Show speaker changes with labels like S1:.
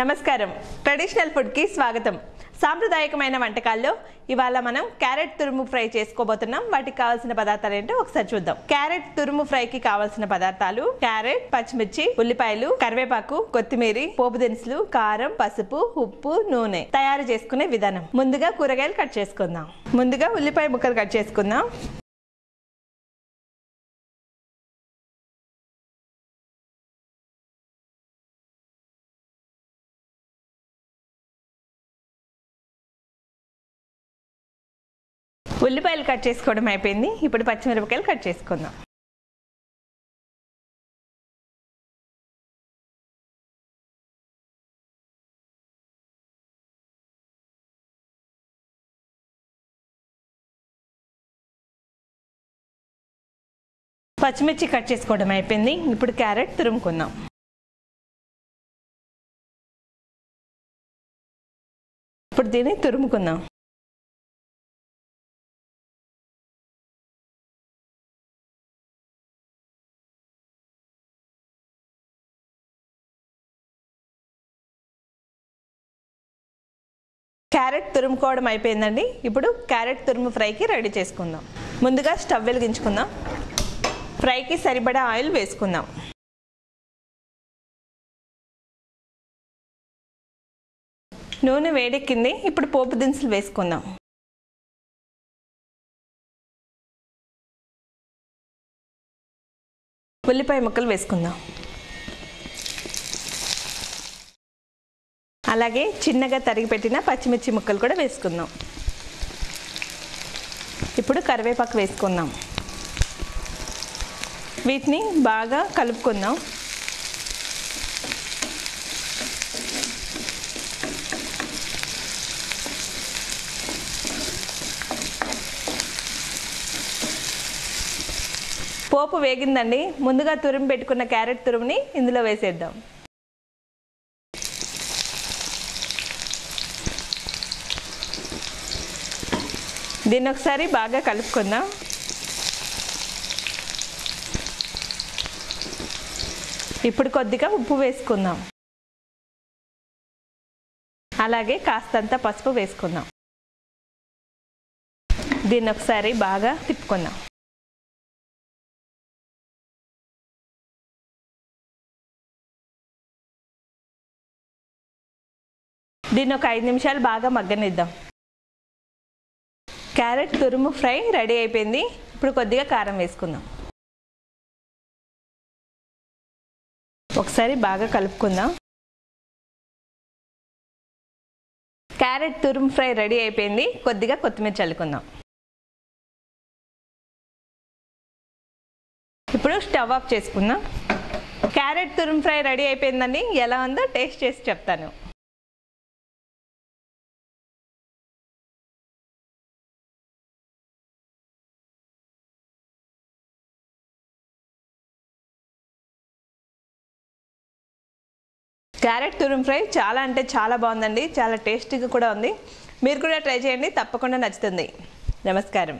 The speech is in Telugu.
S1: నమస్కారం. ట్రెడిషనల్ ఫుడ్కి స్వాగతం. సాంప్రదాయకమైన వంటకాల్లో ఇవాళ మనం క్యారెట్ తురుము ఫ్రై చేసుకోబోతున్నాం. వాటికి కావాల్సిన పదార్థాలు ఏంటో ఒకసారి చూద్దాం. క్యారెట్ తురుము ఫ్రైకి కావాల్సిన పదార్థాలు క్యారెట్ పచ్చిమిర్చి ఉల్లిపాయలు కరివేపాకు కొత్తిమీర పోపు దినుసులు కారం పసుపు ఉప్పు నూనె తయారు చేసుకునే విధానం. ముందుగా కూరగాయలు కట్ చేసుకుందాం. ముందుగా ఉల్లిపాయ ముక్కలు కట్ చేసుకుందాం. ఉల్లిపాయలు కట్ చేసుకోవడం అయిపోయింది. ఇప్పుడు పచ్చిమిరపకాయలు కట్ చేసుకుందాం. పచ్చిమిర్చి కట్ చేసుకోవడం అయిపోయింది. ఇప్పుడు క్యారెట్ తురుముకుందాం. ఇప్పుడు దీన్ని తురుముకుందాం. క్యారెట్ తురుముకోవడం అయిపోయిందండి. ఇప్పుడు క్యారెట్ తురుము ఫ్రైకి రెడీ చేసుకుందాం. ముందుగా స్టవ్ వెలిగించుకుందాం. ఫ్రైకి సరిపడా ఆయిల్ వేసుకుందాం. నూనె వేడెక్కింది. ఇప్పుడు పోపు దినుసులు వేసుకుందాం. ఉల్లిపాయ ముక్కలు వేసుకుందాం. అలాగే చిన్నగా తరిగి పెట్టిన పచ్చిమిర్చి ముక్కలు కూడా వేసుకుందాం. ఇప్పుడు కరివేపాకు వేసుకుందాం. వీటిని బాగా కలుపుకుందాం. పోపు వేగిందండి. ముందుగా తురుము పెట్టుకున్న క్యారెట్ తురుముని ఇందులో వేసేద్దాం. దీన్ని ఒకసారి బాగా కలుపుకుందాం. ఇప్పుడు కొద్దిగా ఉప్పు వేసుకుందాం. అలాగే కాస్తంత పసుపు వేసుకుందాం. దీన్ని ఒకసారి బాగా తిప్పుకుందాం. దీన్ని ఒక ఐదు నిమిషాలు బాగా మగ్గనిద్దాం. క్యారెట్ తురుము ఫ్రై రెడీ అయిపోయింది. ఇప్పుడు కొద్దిగా కారం వేసుకుందాం. ఒకసారి బాగా కలుపుకుందాం. క్యారెట్ తురుము ఫ్రై రెడీ అయిపోయింది. కొద్దిగా కొత్తిమీర చల్లుకుందాం. ఇప్పుడు స్టవ్ ఆఫ్ చేసుకుందాం. క్యారెట్ తురుము ఫ్రై రెడీ అయిపోయిందండి. ఎలా ఉందో టేస్ట్ చేసి చెప్తాను. క్యారెట్ తురుము ఫ్రై చాలా అంటే చాలా బాగుందండి చాలా టేస్టీగా కూడా ఉంది. మీరు కూడా ట్రై చేయండి తప్పకుండా నచ్చుతుంది. నమస్కారం.